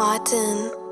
Autumn.